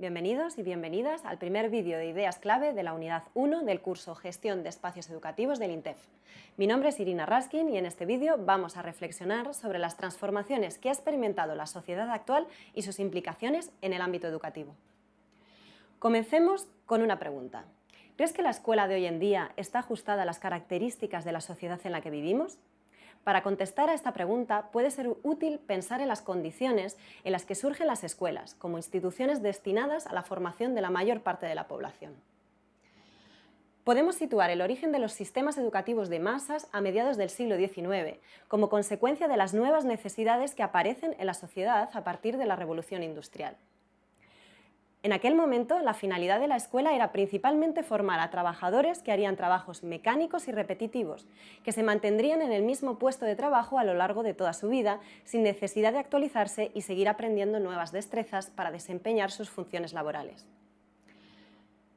Bienvenidos y bienvenidas al primer vídeo de ideas clave de la unidad 1 del curso Gestión de Espacios Educativos del INTEF. Mi nombre es Irina Raskin y en este vídeo vamos a reflexionar sobre las transformaciones que ha experimentado la sociedad actual y sus implicaciones en el ámbito educativo. Comencemos con una pregunta. ¿Crees que la escuela de hoy en día está ajustada a las características de la sociedad en la que vivimos? Para contestar a esta pregunta puede ser útil pensar en las condiciones en las que surgen las escuelas, como instituciones destinadas a la formación de la mayor parte de la población. Podemos situar el origen de los sistemas educativos de masas a mediados del siglo XIX, como consecuencia de las nuevas necesidades que aparecen en la sociedad a partir de la revolución industrial. En aquel momento, la finalidad de la escuela era principalmente formar a trabajadores que harían trabajos mecánicos y repetitivos, que se mantendrían en el mismo puesto de trabajo a lo largo de toda su vida, sin necesidad de actualizarse y seguir aprendiendo nuevas destrezas para desempeñar sus funciones laborales.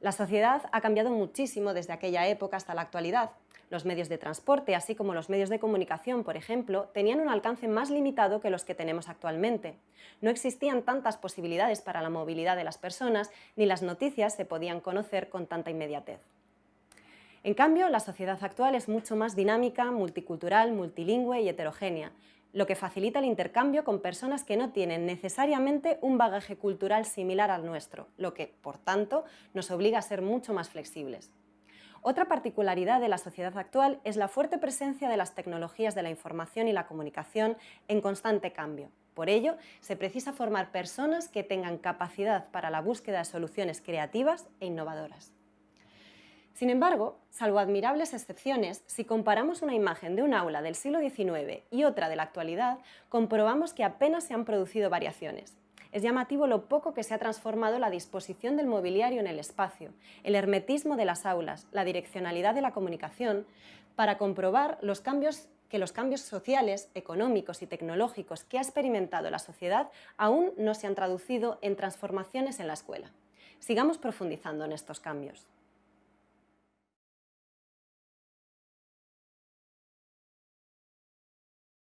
La sociedad ha cambiado muchísimo desde aquella época hasta la actualidad, los medios de transporte, así como los medios de comunicación, por ejemplo, tenían un alcance más limitado que los que tenemos actualmente. No existían tantas posibilidades para la movilidad de las personas, ni las noticias se podían conocer con tanta inmediatez. En cambio, la sociedad actual es mucho más dinámica, multicultural, multilingüe y heterogénea, lo que facilita el intercambio con personas que no tienen necesariamente un bagaje cultural similar al nuestro, lo que, por tanto, nos obliga a ser mucho más flexibles. Otra particularidad de la sociedad actual es la fuerte presencia de las tecnologías de la información y la comunicación en constante cambio. Por ello, se precisa formar personas que tengan capacidad para la búsqueda de soluciones creativas e innovadoras. Sin embargo, salvo admirables excepciones, si comparamos una imagen de un aula del siglo XIX y otra de la actualidad, comprobamos que apenas se han producido variaciones. Es llamativo lo poco que se ha transformado la disposición del mobiliario en el espacio, el hermetismo de las aulas, la direccionalidad de la comunicación, para comprobar los cambios que los cambios sociales, económicos y tecnológicos que ha experimentado la sociedad aún no se han traducido en transformaciones en la escuela. Sigamos profundizando en estos cambios.